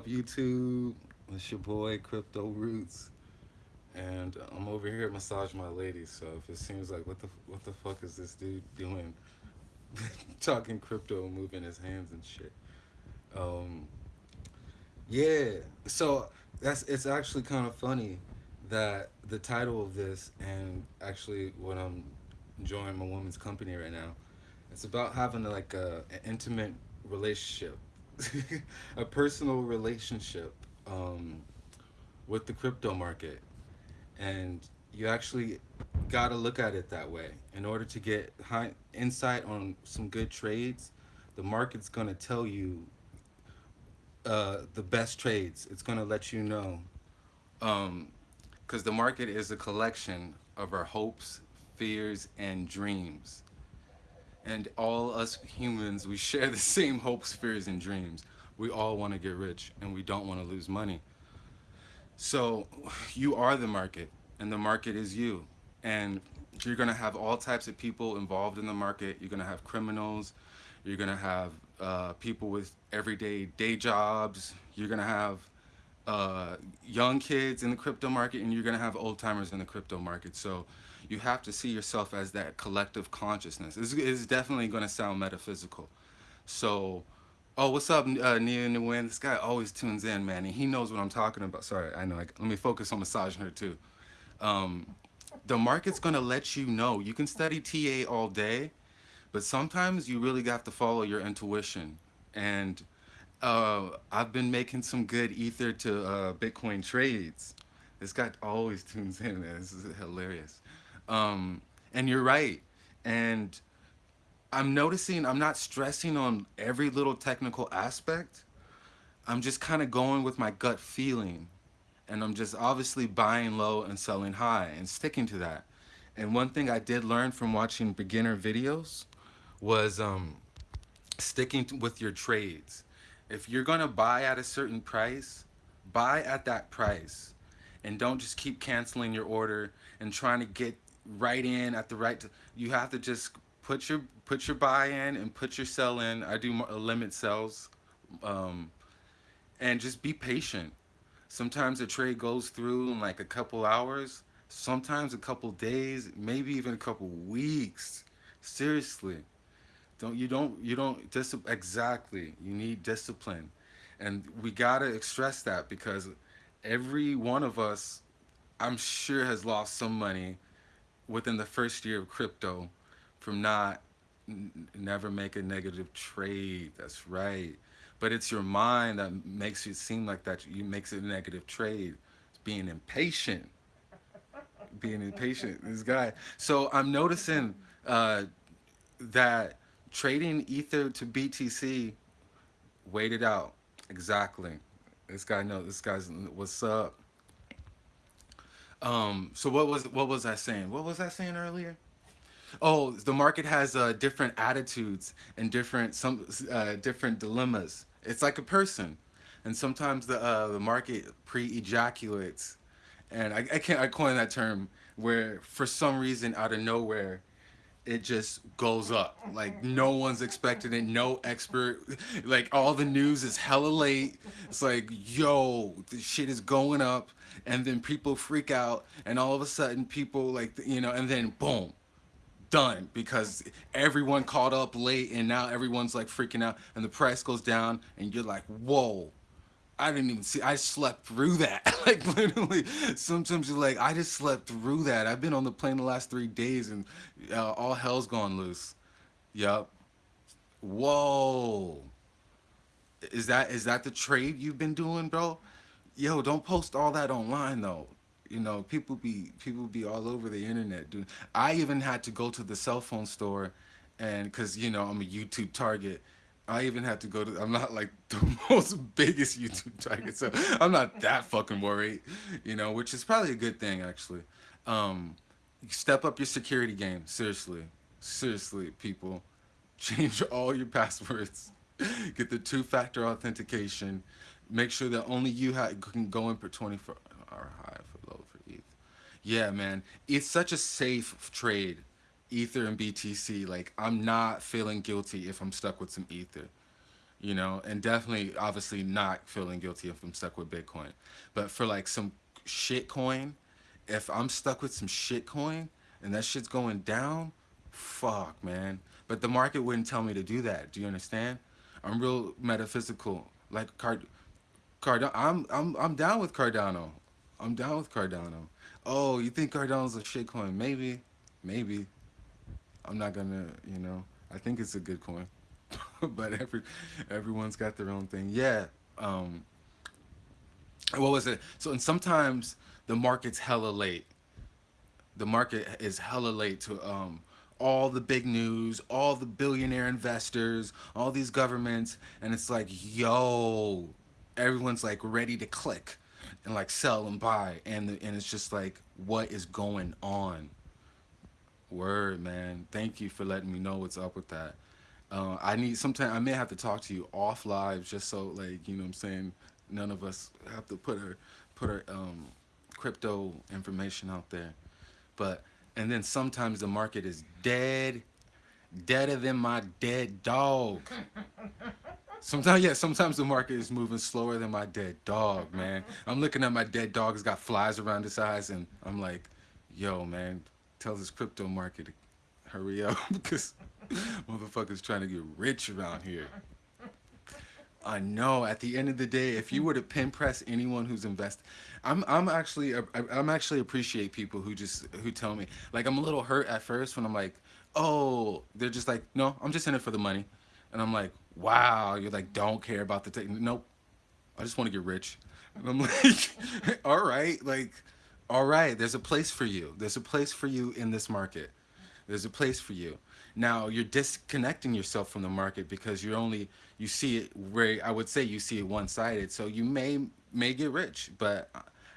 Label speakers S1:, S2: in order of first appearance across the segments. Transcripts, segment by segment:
S1: up YouTube? It's your boy Crypto Roots, and I'm over here massage my lady. So if it seems like what the what the fuck is this dude doing, talking crypto, moving his hands and shit. Um, yeah. So that's it's actually kind of funny that the title of this and actually what I'm enjoying my woman's company right now. It's about having like a an intimate relationship a personal relationship um, with the crypto market. And you actually got to look at it that way. In order to get high insight on some good trades, the market's going to tell you uh, the best trades. It's going to let you know. Because um, the market is a collection of our hopes, fears, and dreams and all us humans, we share the same hopes, fears, and dreams. We all want to get rich and we don't want to lose money. So you are the market and the market is you. And you're going to have all types of people involved in the market. You're going to have criminals. You're going to have uh, people with everyday day jobs. You're going to have uh, young kids in the crypto market and you're going to have old timers in the crypto market. So you have to see yourself as that collective consciousness. It's, it's definitely going to sound metaphysical. So, oh, what's up, uh, Nia Nguyen? This guy always tunes in, man, and he knows what I'm talking about. Sorry, I know. I, let me focus on massaging her too. Um, the market's going to let you know. You can study TA all day, but sometimes you really got to follow your intuition. And uh, I've been making some good ether to uh, Bitcoin trades. This guy always tunes in, man. This is hilarious. Um, and you're right. And I'm noticing I'm not stressing on every little technical aspect. I'm just kind of going with my gut feeling. And I'm just obviously buying low and selling high and sticking to that. And one thing I did learn from watching beginner videos was um, sticking with your trades. If you're gonna buy at a certain price, buy at that price. And don't just keep canceling your order and trying to get right in at the right you have to just put your put your buy in and put your sell in. I do limit sells um, and just be patient. Sometimes a trade goes through in like a couple hours sometimes a couple days maybe even a couple weeks. Seriously. Don't you don't you don't just exactly. You need discipline. And we gotta stress that because every one of us i'm sure has lost some money within the first year of crypto from not never make a negative trade that's right. But it's your mind that makes you seem like that you makes it a negative trade it's being impatient. Being impatient this guy. So i'm noticing uh, that trading ether to btc waited out. Exactly. This guy know this guy's what's up um, so what was what was I saying? What was I saying earlier? Oh, the market has uh, different attitudes and different some uh, different dilemmas. It's like a person, and sometimes the uh, the market pre-ejaculates, and I, I can't I coin that term where for some reason out of nowhere it just goes up. Like no one's expecting it no expert like all the news is hella late. It's like yo the shit is going up. And then people freak out and all of a sudden people like you know and then boom done. Because everyone caught up late and now everyone's like freaking out and the price goes down and you're like whoa I didn't even see I slept through that like literally sometimes you're like I just slept through that I've been on the plane the last three days and uh, all hell's gone loose yep whoa is that is that the trade you've been doing bro yo, don't post all that online though. You know, people be people be all over the internet, dude. I even had to go to the cell phone store, and cause you know I'm a YouTube target. I even had to go to. I'm not like the most biggest YouTube target, so I'm not that fucking worried. You know, which is probably a good thing actually. Um, step up your security game. Seriously, seriously, people, change all your passwords. Get the two-factor authentication make sure that only you can go in for 24 hour high for low for ETH. Yeah, man, it's such a safe trade, Ether and BTC. Like, I'm not feeling guilty if I'm stuck with some Ether. you know, and definitely, obviously, not feeling guilty if I'm stuck with Bitcoin. But for like some shit coin, if I'm stuck with some shit coin and that shit's going down, fuck, man. But the market wouldn't tell me to do that. Do you understand? I'm real metaphysical. Like Card, Cardano. I'm I'm I'm down with Cardano. I'm down with Cardano. Oh, you think Cardano's a shit coin? Maybe, maybe. I'm not gonna, you know. I think it's a good coin, but every everyone's got their own thing. Yeah. Um. What was it? So and sometimes the market's hella late. The market is hella late to um all the big news, all the billionaire investors, all these governments, and it's like, yo, everyone's like ready to click and like sell and buy, and the, and it's just like, what is going on? Word, man. Thank you for letting me know what's up with that. Uh, I need sometime I may have to talk to you off live just so like you know what I'm saying none of us have to put our put our um, crypto information out there. But and then sometimes the market is dead, deader than my dead dog. Sometimes, yeah, sometimes the market is moving slower than my dead dog, man. I'm looking at my dead dog, it's got flies around his eyes, and I'm like, yo, man, tell this crypto market hurry up because motherfuckers trying to get rich around here. I know. At the end of the day, if you were to pin press anyone who's invested, I'm I'm actually I'm actually appreciate people who just who tell me like I'm a little hurt at first when I'm like, oh, they're just like, no, I'm just in it for the money, and I'm like, wow, you're like don't care about the tech. Nope, I just want to get rich, and I'm like, all right, like, all right, there's a place for you. There's a place for you in this market. There's a place for you. Now you're disconnecting yourself from the market because you're only you see it where I would say you see it one-sided. So you may may get rich, but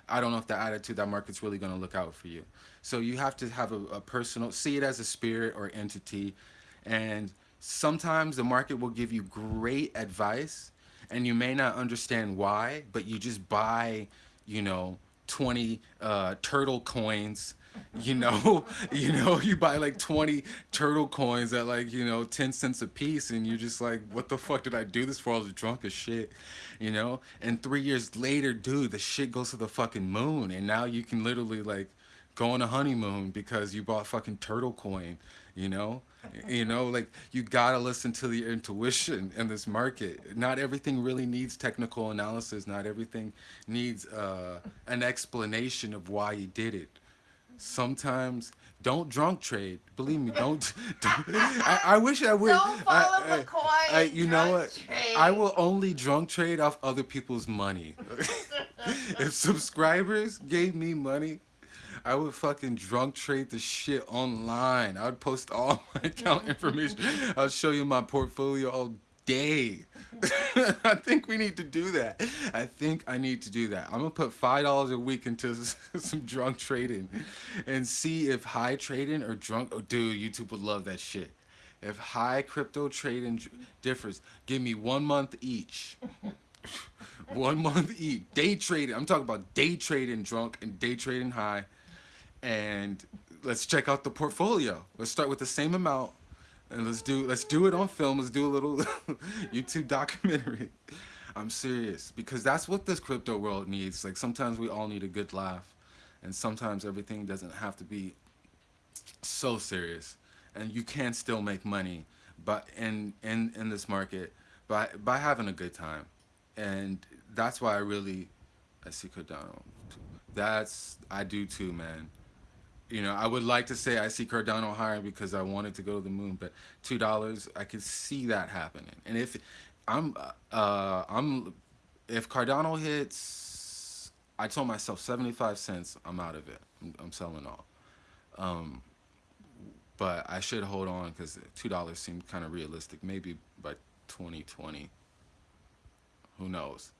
S1: I don't know if the attitude that market's really going to look out for you. So you have to have a, a personal see it as a spirit or entity, and sometimes the market will give you great advice, and you may not understand why, but you just buy, you know, 20 uh, turtle coins. You know you know you buy like 20 turtle coins at like you know 10 cents a piece and you're just like what the fuck did i do this for? I was drunk as shit you know? And three years later dude the shit goes to the fucking moon and now you can literally like go on a honeymoon because you bought fucking turtle coin you know you know like you gotta listen to the intuition in this market not everything really needs technical analysis not everything needs uh, an explanation of why you did it sometimes don't drunk trade. Believe me, don't. don't I, I wish I would.
S2: Don't follow
S1: I, I,
S2: McCoy.
S1: I, you know what?
S2: trade.
S1: I will only drunk trade off other people's money. if subscribers gave me money, I would fucking drunk trade the shit online. I would post all my account information. I'll show you my portfolio all day. I think we need to do that. I think I need to do that. I'm gonna put five dollars a week into some drunk trading, and see if high trading or drunk. Oh, dude, YouTube would love that shit. If high crypto trading differs, give me one month each. One month each. Day trading. I'm talking about day trading drunk and day trading high. And let's check out the portfolio. Let's start with the same amount and let's do let's do it on film. Let's do a little YouTube documentary. I'm serious because that's what this crypto world needs. Like sometimes we all need a good laugh, and sometimes everything doesn't have to be so serious, and you can still make money, but in in in this market by by having a good time, and that's why I really I see Cardano. That's I do too, man you know, I would like to say I see Cardano higher because I wanted to go to the moon, but two dollars, I could see that happening. And if I'm, uh, I'm, if Cardano hits, I told myself seventy five cents, I'm out of it. I'm, I'm selling all. Um, but I should hold on because two dollars seemed kind of realistic. Maybe by twenty twenty, who knows?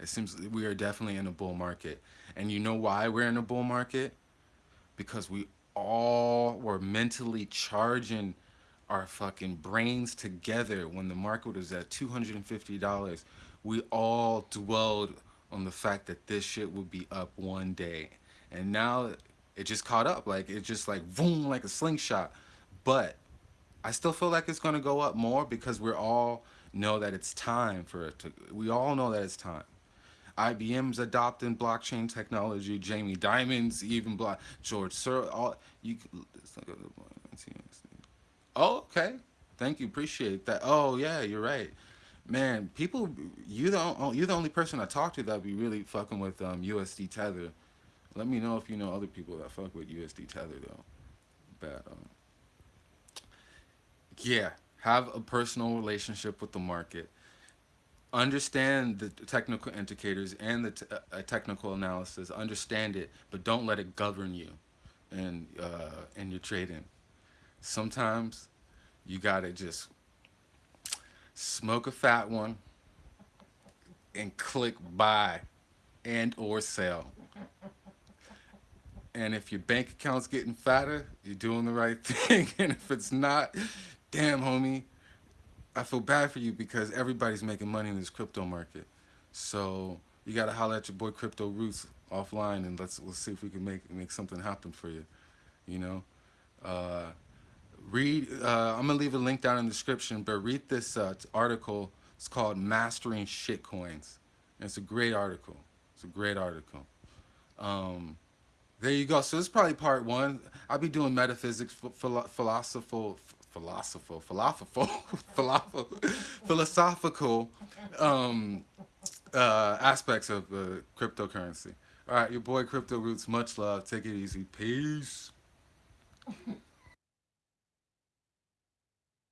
S1: It seems we are definitely in a bull market, and you know why we're in a bull market? Because we all were mentally charging our fucking brains together when the market was at $250 we all dwelled on the fact that this shit would be up one day and now it just caught up like it just like boom like a slingshot but I still feel like it's going to go up more because we're all know that it's time for it to. We all know that it's time. IBM's adopting blockchain technology. Jamie Dimon's even block. George Sir. All you. Oh, okay. Thank you. Appreciate that. Oh yeah, you're right. Man, people, you don't, you're the only person I talk to that be really fucking with um, USD Tether. Let me know if you know other people that fuck with USD Tether though. But um, yeah, have a personal relationship with the market. Understand the technical indicators and the uh, technical analysis. Understand it, but don't let it govern you and uh, your trading. Sometimes you gotta just smoke a fat one and click buy and or sell. And if your bank account's getting fatter, you're doing the right thing. And if it's not, damn homie, I feel bad for you because everybody's making money in this crypto market. So you gotta holler at your boy Crypto Roots offline and let's let's see if we can make make something happen for you. You know? Uh, read uh, i'm gonna leave a link down in the description but read this uh, article it's called mastering shitcoins and it's a great article it's a great article um, there you go so this is probably part one i'll be doing metaphysics philosophical philosophical philosophical philosophical philosophical um, uh, aspects of uh, cryptocurrency. All right your boy crypto roots much love. Take it easy. Peace